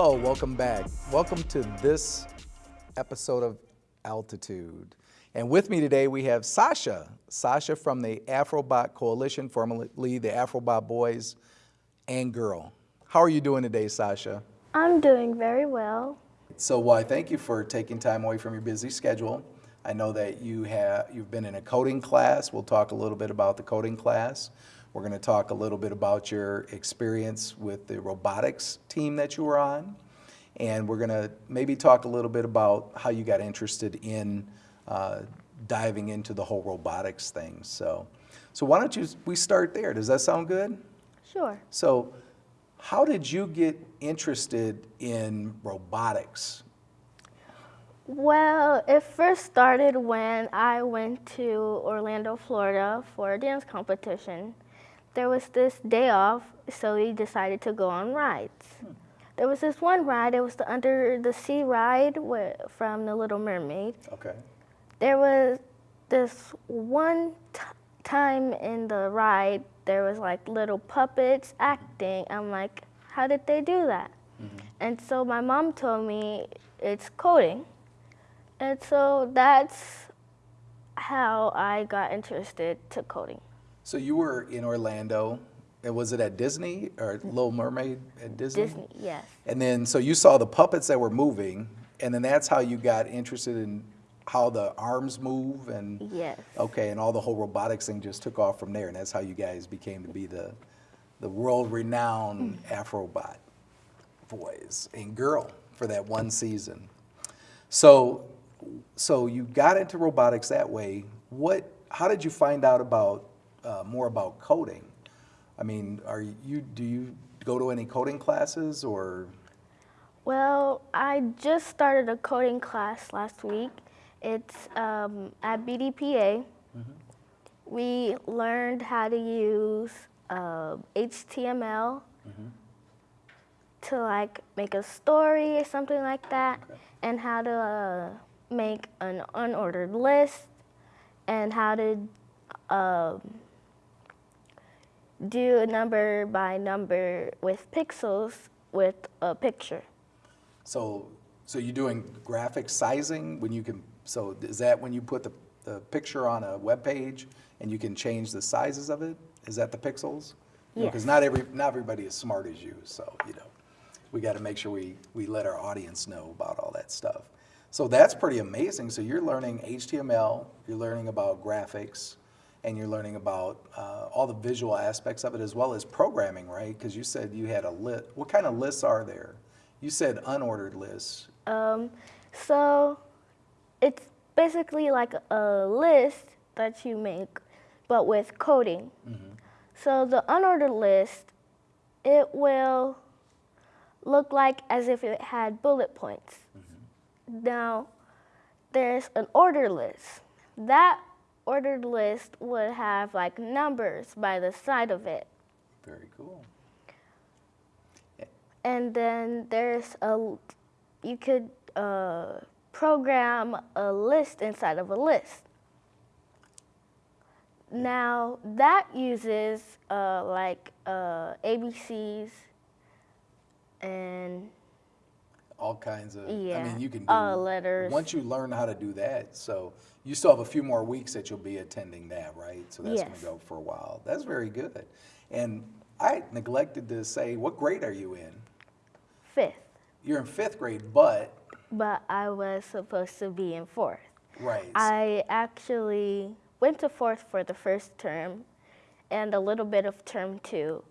Hello, welcome back. Welcome to this episode of Altitude. And with me today we have Sasha. Sasha from the Afrobot Coalition, formerly the Afrobot Boys and Girl. How are you doing today, Sasha? I'm doing very well. So, well, I thank you for taking time away from your busy schedule. I know that you have you've been in a coding class. We'll talk a little bit about the coding class. We're going to talk a little bit about your experience with the robotics team that you were on. And we're going to maybe talk a little bit about how you got interested in uh, diving into the whole robotics thing. So, so why don't you, we start there? Does that sound good? Sure. So how did you get interested in robotics? Well, it first started when I went to Orlando, Florida for a dance competition. There was this day off, so we decided to go on rides. Hmm. There was this one ride, it was the under the sea ride from The Little Mermaid. Okay. There was this one time in the ride, there was like little puppets acting. I'm like, how did they do that? Mm -hmm. And so my mom told me it's coding. And so that's how I got interested to coding. So you were in Orlando, and was it at Disney or Little Mermaid at Disney? Disney, yes. And then, so you saw the puppets that were moving, and then that's how you got interested in how the arms move and yes. Okay, and all the whole robotics thing just took off from there, and that's how you guys became to be the the world-renowned mm. Afrobot boys and girl for that one season. So, so you got into robotics that way. What? How did you find out about uh, more about coding? I mean, are you do you go to any coding classes or? Well, I just started a coding class last week, it's um, at BDPA. Mm -hmm. We learned how to use uh, HTML mm -hmm. to like make a story or something like that, okay. and how to uh, make an unordered list, and how to um, do number by number with pixels with a picture. So, so you're doing graphic sizing when you can so is that when you put the, the picture on a web page and you can change the sizes of it? Is that the pixels? Because not every not everybody is smart as you, so you know, we got to make sure we we let our audience know about all that stuff. So that's pretty amazing. So you're learning HTML, you're learning about graphics, and you're learning about uh, all the visual aspects of it as well as programming, right? Because you said you had a list. What kind of lists are there? You said unordered lists. Um, so it's basically like a list that you make, but with coding. Mm -hmm. So the unordered list, it will look like as if it had bullet points. Mm -hmm. Now, there's an ordered list. That ordered list would have like numbers by the side of it. Very cool. And then there's a, you could uh, program a list inside of a list. Now that uses uh, like uh, ABCs and all kinds of. Yeah. I mean, you can do uh, letters. Once you learn how to do that, so you still have a few more weeks that you'll be attending that, right? So that's yes. going to go for a while. That's very good. And I neglected to say, what grade are you in? Fifth. You're in fifth grade, but but I was supposed to be in fourth. Right. I actually went to fourth for the first term and a little bit of term two.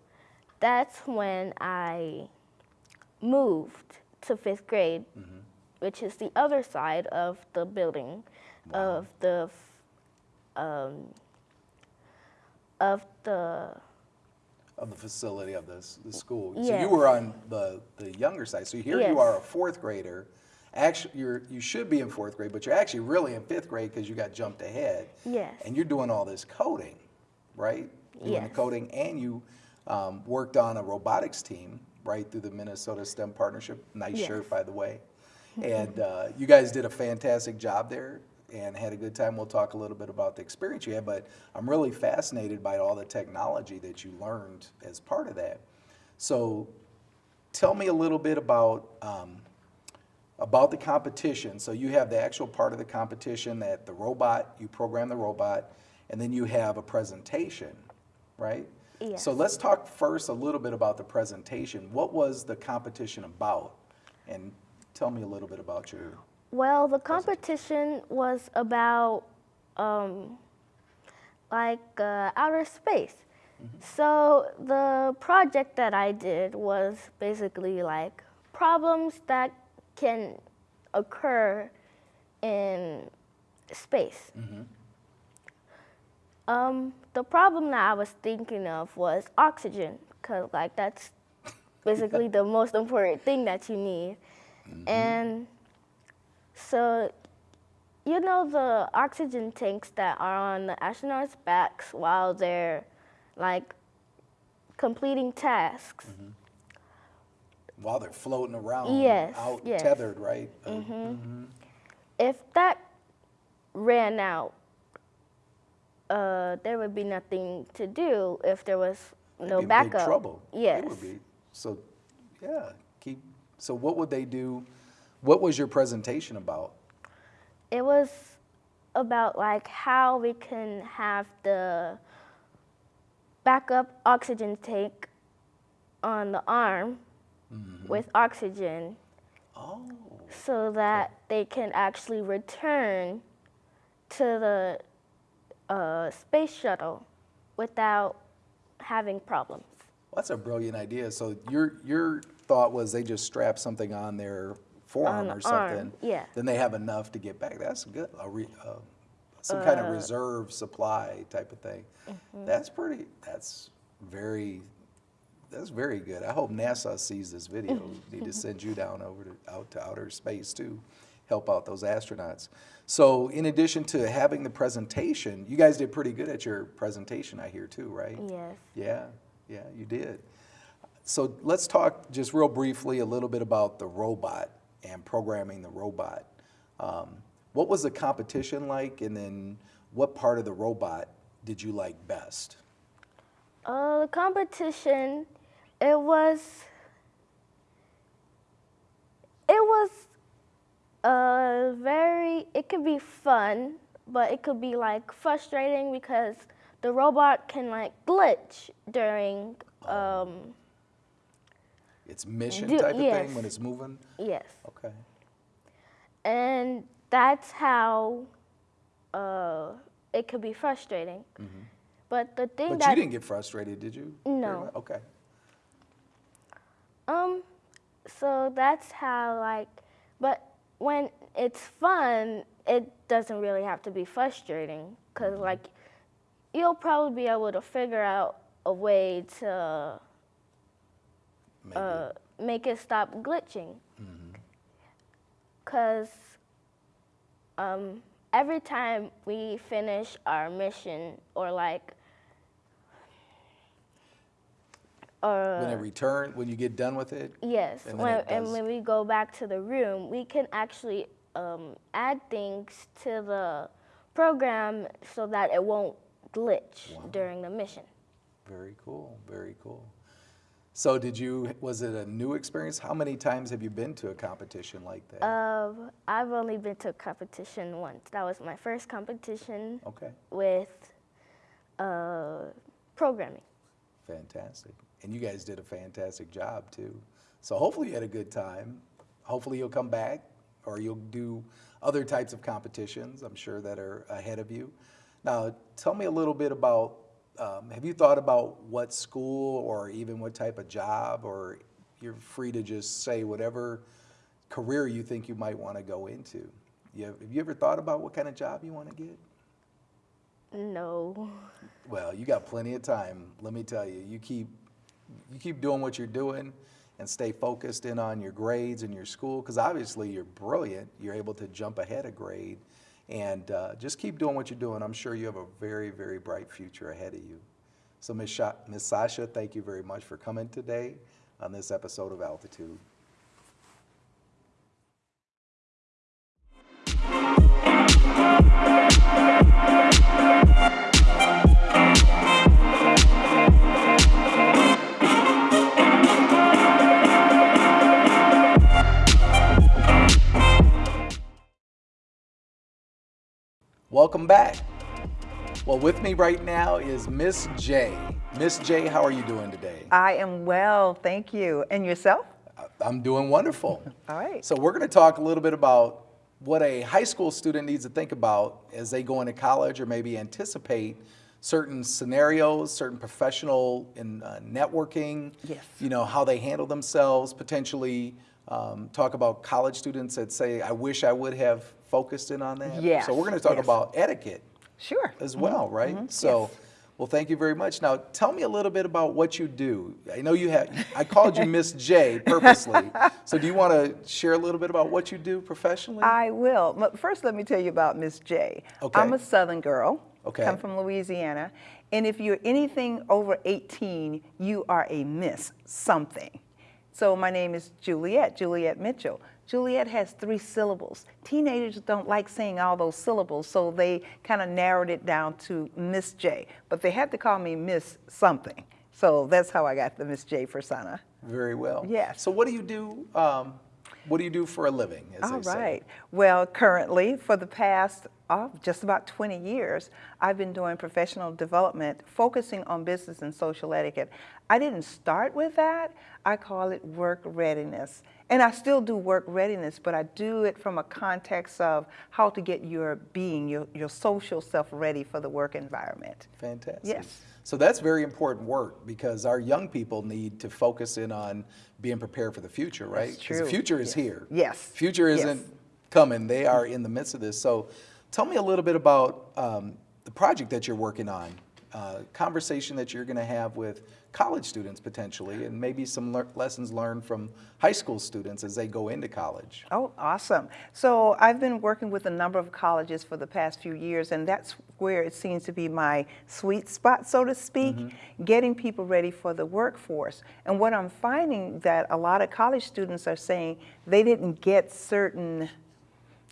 That's when I moved to fifth grade, mm -hmm. which is the other side of the building wow. of the um, of the of the facility of this the school. So you were on the the younger side. So here yes. you are, a fourth grader, actually you're you should be in fourth grade, but you're actually really in fifth grade because you got jumped ahead. Yes. And you're doing all this coding, right? Doing yes. the coding, and you um, worked on a robotics team right through the Minnesota STEM Partnership. Nice yes. shirt, by the way. and uh, you guys did a fantastic job there and had a good time. We'll talk a little bit about the experience you had, but I'm really fascinated by all the technology that you learned as part of that. So tell me a little bit about, um, about the competition. So you have the actual part of the competition that the robot, you program the robot, and then you have a presentation, right? Yes. So let's talk first a little bit about the presentation. What was the competition about? And tell me a little bit about your, Well, the competition was about um, like uh, outer space. So the project that I did was basically like problems that can occur in space. Um, the problem that I was thinking of was oxygen, because like that's basically the most important thing that you need. And so, you know the oxygen tanks that are on the astronauts' backs while they're like completing tasks. while they're floating around, Yes, out yes. tethered, right? Uh, If that ran out, uh, there would be nothing to do if there was no backup. Trouble. Yes. would be. So, yeah, keep, so what would they do? What was your presentation about? It was about like how we can have the backup oxygen tank on the arm with oxygen Oh, so that they can actually return to the uh, space shuttle without having problems. that's a brilliant idea. So your, your thought was they just strap something on their forearm On or the arm, something? yeah. Then they have enough to get back. That's good. A re, uh, some kind Uh. of reserve supply type of thing. Mm-hmm. That's pretty, that's very, that's very good. I hope NASA sees this video. Need to send you down over to, out to outer space too, help out those astronauts. So in addition to having the presentation, you guys did pretty good at your presentation, I hear too, right? Yes. Yeah, yeah, you did. So let's talk just real briefly a little bit about the robot and programming the robot. Um, what was the competition like, and then what part of the robot did you like best? Uh, the competition, it was, it was uh, very, it could be fun, but it could be like frustrating because the robot can like glitch during, um, It's mission Do- type of yes. thing when it's moving? yes. Okay. And that's how uh, it could be frustrating. But the thing But that you didn't get frustrated, did you? No. Okay. Um, so that's how like, but when it's fun, it doesn't really have to be frustrating because like, you'll probably be able to figure out a way to uh, make it stop glitching. Cause um, every time we finish our mission or like, when it return, when you get done with it? Yes, And when, and when we go back to the room, we can actually um, add things to the program so that it won't glitch during the mission. Very cool, very cool. So did you, was it a new experience? How many times have you been to a competition like that? I've only been to a competition once. That was my first competition Okay, with uh, programming. fantastic. And you guys did a fantastic job too. So hopefully you had a good time. Hopefully you'll come back or you'll do other types of competitions, I'm sure that are ahead of you. Now, tell me a little bit about, um, have you thought about what school or even what type of job or you're free to just say whatever career you think you might want to go into? You have, have you ever thought about what kind of job you want to get? No. Well, you got plenty of time. Let me tell you, you keep you keep doing what you're doing and stay focused in on your grades and your school because obviously you're brilliant. You're able to jump ahead a grade and uh, just keep doing what you're doing. I'm sure you have a very, very bright future ahead of you. So, Ms. Ms. Sasha, thank you very much for coming today on this episode of Altitude. Welcome back. Well, with me right now is Miss J. Miss J, how are you doing today? I am well, thank you. And yourself? I'm doing wonderful. All right. So we're going to talk a little bit about what a high school student needs to think about as they go into college or maybe anticipate certain scenarios, certain professional and uh, networking. Yes. You know, how they handle themselves, potentially um, talk about college students that say, I wish I would have focused in on that. Yes, So we're going to talk yes. about etiquette Sure. as well, mm-hmm. right? Mm-hmm. So, yes. well, thank you very much. Now, tell me a little bit about what you do. I know you have, I called you Miss J purposely. So, do you want to share a little bit about what you do professionally? I will. But First, let me tell you about Miss J. Okay. I'm a Southern girl. Okay. Come from Louisiana. And if you're anything over 18, you are a Miss something. So my name is Juliet, Juliet Mitchell. Juliet has three syllables. Teenagers don't like saying all those syllables, so they kind of narrowed it down to Miss J. But they had to call me Miss something. So that's how I got the Miss J persona. Very well. Yes. So, what do you do? Um, what do you do for a living? All they say? right. Well, currently, for the past oh, just about 20 years, I've been doing professional development, focusing on business and social etiquette. I didn't start with that. I call it work readiness. And I still do work readiness, but I do it from a context of how to get your being, your, your social self ready for the work environment. Fantastic. Yes. So that's very important work because our young people need to focus in on being prepared for the future, right? 'Cause true. the future is Yes. here. Yes. Future isn't coming. They are in the midst of this. So tell me a little bit about um, the project that you're working on, uh, conversation that you're going to have with college students potentially, and maybe some lear- lessons learned from high school students as they go into college. Oh, awesome. So I've been working with a number of colleges for the past few years, and that's where it seems to be my sweet spot, so to speak, getting people ready for the workforce. And what I'm finding that a lot of college students are saying they didn't get certain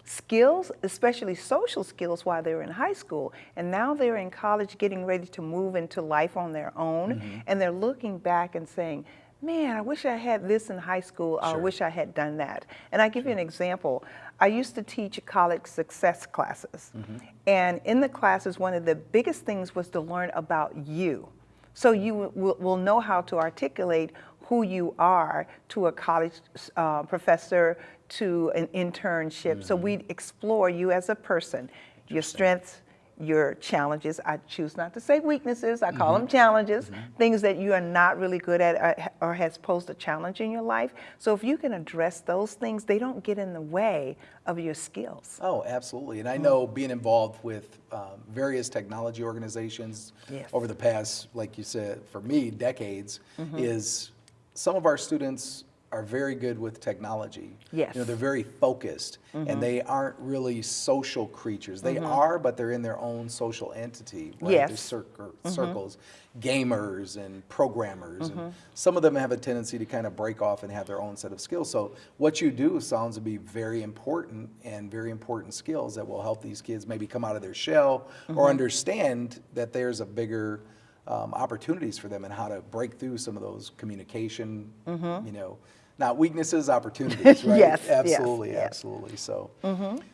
skills, especially social skills, while they were in high school. And now they're in college getting ready to move into life on their own. Mm-hmm. And they're looking back and saying, man, I wish I had this in high school, or I wish I had done that. And I give you an example. I used to teach college success classes. Mm-hmm. And in the classes, one of the biggest things was to learn about you. So you will know how to articulate who you are to a college uh, professor, to an internship. So we explore you as a person, your strengths, your challenges. I choose not to say weaknesses. I call them challenges, things that you are not really good at uh, or has posed a challenge in your life. So if you can address those things, they don't get in the way of your skills. Oh, absolutely. And I know being involved with um, various technology organizations Yes. over the past, like you said, for me, decades, Mm-hmm. is some of our students are very good with technology. Yes. Mm-hmm. You know, they're very focused and they aren't really social creatures. They are, but they're in their own social entity, right? Yes. Mm-hmm. Circles, gamers and programmers. Mm-hmm. And some of them have a tendency to kind of break off and have their own set of skills. So what you do sounds to be very important and very important skills that will help these kids maybe come out of their shell Mm-hmm. or understand that there's a bigger um, opportunities for them and how to break through some of those communication, you know, not weaknesses, opportunities, right? Yes, yes, absolutely, yes. absolutely. So,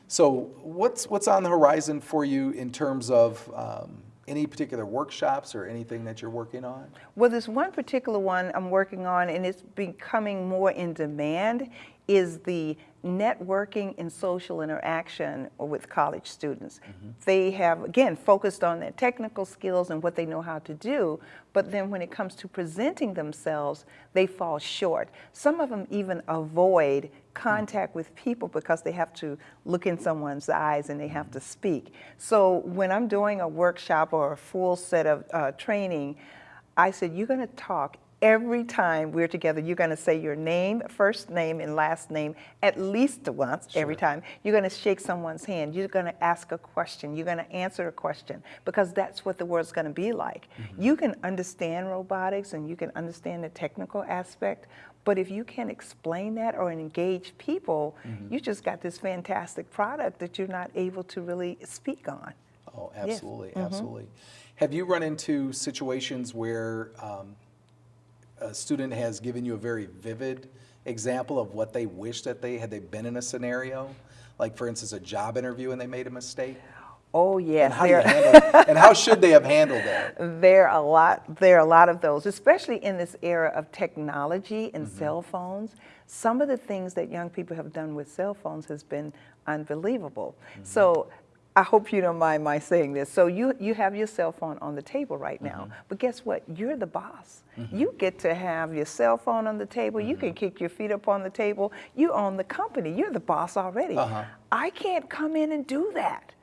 so what's what's on the horizon for you in terms of um, any particular workshops or anything that you're working on? Well, there's one particular one I'm working on, and it's becoming more in demand, is the networking and social interaction with college students. They have, again, focused on their technical skills and what they know how to do, but then when it comes to presenting themselves, they fall short. Some of them even avoid contact with people because they have to look in someone's eyes and they have to speak. So when I'm doing a workshop or a full set of uh, training, I said, you're going to talk every time we're together. You're going to say your name, first name, and last name at least once every time. You're going to shake someone's hand. You're going to ask a question. You're going to answer a question because that's what the world's going to be like. Mm-hmm. You can understand robotics and you can understand the technical aspect, but if you can't explain that or engage people, mm-hmm. you just got this fantastic product that you're not able to really speak on. Oh, Yes. absolutely, mm-hmm. absolutely. Have you run into situations where um, a student has given you a very vivid example of what they wish that they had they been in a scenario? Like, for instance, a job interview and they made a mistake? Oh, yes. And how, do you there- handle, and how should they have handled that? There are a lot. There are a lot of those, especially in this era of technology and Mm-hmm. cell phones. Some of the things that young people have done with cell phones has been unbelievable. Mm-hmm. So. I hope you don't mind my saying this. So you you have your cell phone on the table right now, Mm-hmm. but guess what? You're the boss. You get to have your cell phone on the table. You Mm-hmm. can kick your feet up on the table. You own the company. You're the boss already. Uh-huh. I can't come in and do that.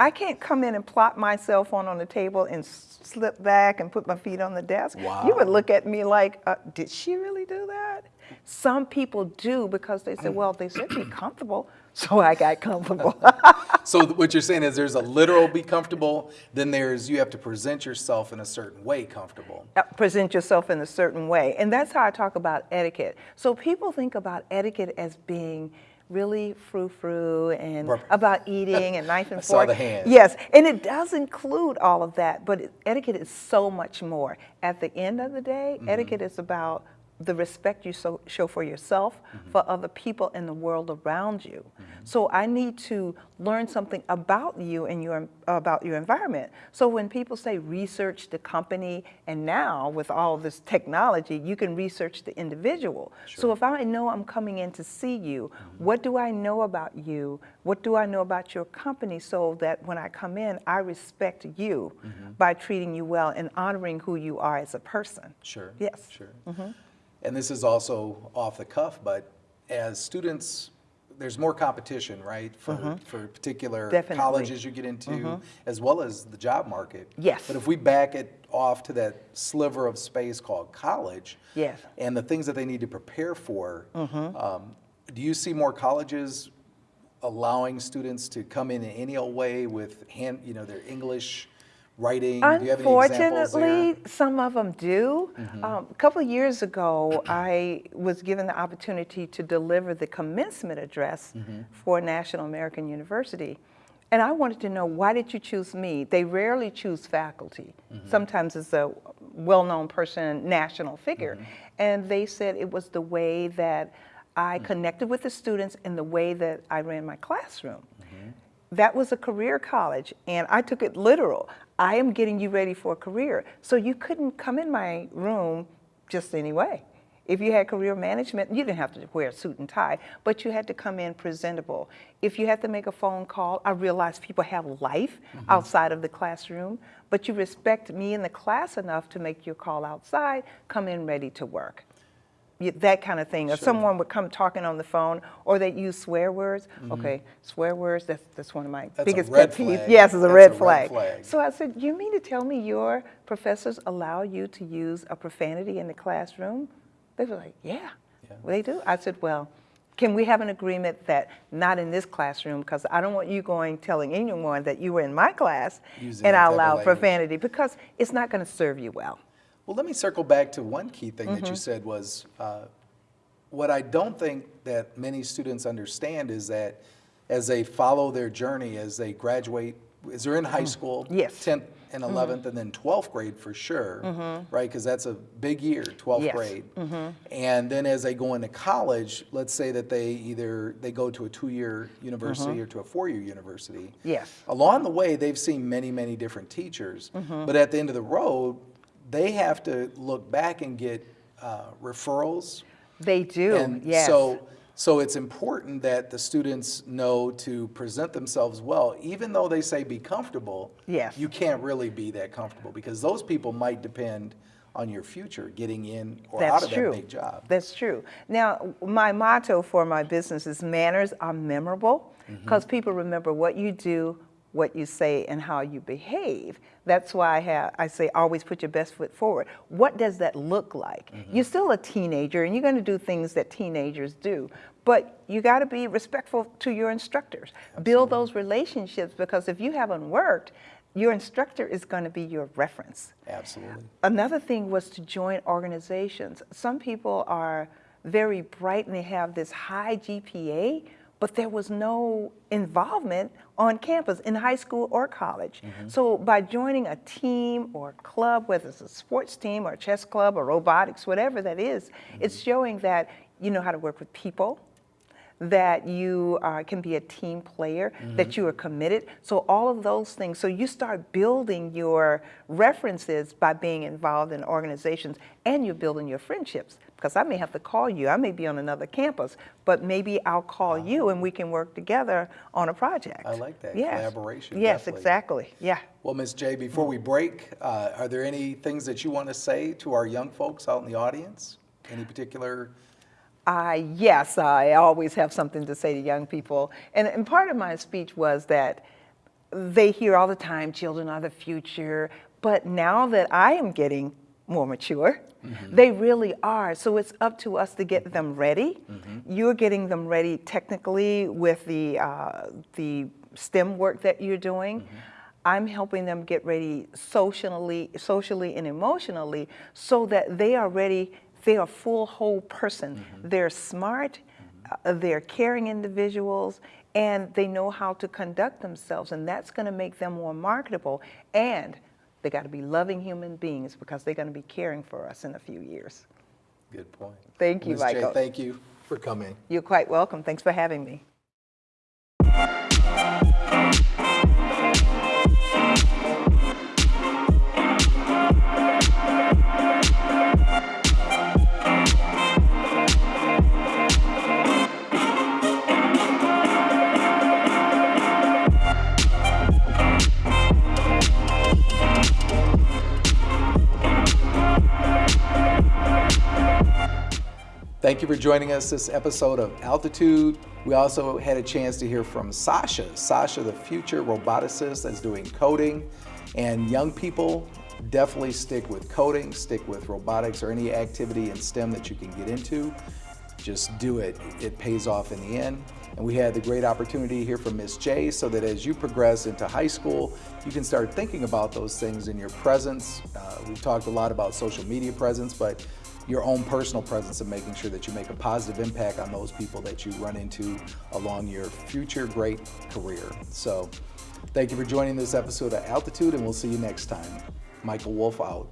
I can't come in and plop my cell phone on the table and slip back and put my feet on the desk. You would look at me like, uh, did she really do that? Some people do because they say, well, they should be comfortable, so I got comfortable. So what you're saying is there's a literal be comfortable, then there's you have to present yourself in a certain way comfortable. Uh, present yourself in a certain way. And that's how I talk about etiquette. So people think about etiquette as being really frou-frou and about eating and knife and I saw fork. the hand. Yes, and it does include all of that, but etiquette is so much more. At the end of the day, Mm-hmm. etiquette is about the respect you so, show for yourself, Mm-hmm. for other people in the world around you. So I need to learn something about you and your about your environment. So when people say research the company, and now with all this technology, you can research the individual. So if I know I'm coming in to see you, Mm-hmm. what do I know about you? What do I know about your company so that when I come in, I respect you Mm-hmm. by treating you well and honoring who you are as a person? Sure. Yes. Sure. And this is also off the cuff, but as students, there's more competition, right? For, mm-hmm. for particular Definitely. colleges you get into, mm-hmm. as well as the job market. Yes. But if we back it off to that sliver of space called college. Yes. And the things that they need to prepare for, mm-hmm. um, do you see more colleges allowing students to come in in any old way with hand, you know, their English, writing? Do you have any examples? Unfortunately, some of them do. Mm-hmm. Um, a couple years ago, I was given the opportunity to deliver the commencement address Mm-hmm. for National American University. And I wanted to know why did you choose me? They rarely choose faculty. Mm-hmm. Sometimes it's a well-known person, national figure. Mm-hmm. And they said it was the way that I Mm. connected with the students and the way that I ran my classroom. That was a career college and I took it literal. I am getting you ready for a career. So you couldn't come in my room just anyway. If you had career management, you didn't have to wear a suit and tie, but you had to come in presentable. If you had to make a phone call, I realized people have life mm-hmm. outside of the classroom, but you respect me in the class enough to make your call outside, come in ready to work that kind of thing. Or someone would come talking on the phone, or they use swear words. Mm-hmm. Okay, swear words. That's that's one of my. That's biggest pet peeves. Yes, it's a That's red, a red flag. flag. So I said, you mean to tell me your professors allow you to use a profanity in the classroom? They were like, yeah, Yeah. They do. I said, well. Can we have an agreement that not in this classroom because I don't want you going telling anyone that you were in my class Using and I allow profanity because it's not going to serve you well. Well, let me circle back to one key thing that Mm-hmm. you said was uh, what I don't think that many students understand is that as they follow their journey, as they graduate, as they're in high school, Mm. Yes. Mm-hmm. 10th and 11th, and then 12th grade for sure, right? Because that's a big year, 12th Yes. Mm-hmm. grade. And then as they go into college, let's say that they either they go to a two-year university or to a four-year university. Mm-hmm. Yes. Along the way, they've seen many, many different teachers, Mm-hmm. but at the end of the road, they have to look back and get uh, referrals. They do. And yes. so, so it's important that the students know to present themselves well, even though they say be comfortable. Yes. You can't really be that comfortable because those people might depend on your future getting in or out That's of true. that big job. That's true. Now, my motto for my business is manners are memorable Mm-hmm. because people remember what you do, what you say, and how you behave. That's why I, have, I say always put your best foot forward. What does that look like? Mm-hmm. You're still a teenager and you're going to do things that teenagers do, but you got to be respectful to your instructors. Build those relationships because if you haven't worked, your instructor is going to be your reference. Absolutely. Another thing was to join organizations. Some people are very bright and they have this high GPA, but there was no involvement on campus in high school or college. Mm-hmm. So by joining a team or a club, whether it's a sports team or a chess club or robotics, whatever that is, it's mm-hmm. showing that you know how to work with people, that you uh, can be a team player, that mm-hmm. you are committed. So all of those things. So you start building your references by being involved in organizations and you're building your friendships. Because I may have to call you, I may be on another campus, but maybe I'll call you and we can work together on a project. I like that, Yes. collaboration, Yes, definitely. exactly, yeah. Well, Ms. J, before we break, uh, are there any things that you want to say to our young folks out in the audience? Any particular, I, yes, I always have something to say to young people. And, and part of my speech was that they hear all the time, children are the future. But now that I am getting more mature, Mm-hmm. they really are. So it's up to us to get them ready. Mm-hmm. You're getting them ready technically with the, uh, the STEM work that you're doing. Mm-hmm. I'm helping them get ready socially, socially and emotionally so that they are ready, they are full whole person. They're smart, uh, they're caring individuals, and they know how to conduct themselves, and that's going to make them more marketable. And they got to be loving human beings because they're going to be caring for us in a few years. good point. Thank you, Ms. Mitchell. thank you for coming. You're quite welcome. Thanks for having me. Thank you for joining us this episode of Altitude. We also had a chance to hear from Sasha. Sasha, the future roboticist that's doing coding. And young people, definitely stick with coding, stick with robotics or any activity in STEM that you can get into. Just do it. It pays off in the end. And we had the great opportunity to hear from Miss J so that as you progress into high school, you can start thinking about those things in your presence. Uh, we've talked a lot about social media presence, but your own personal presence and making sure that you make a positive impact on those people that you run into along your future great career. So thank you for joining this episode of Altitude and we'll see you next time. Michael Wolf out.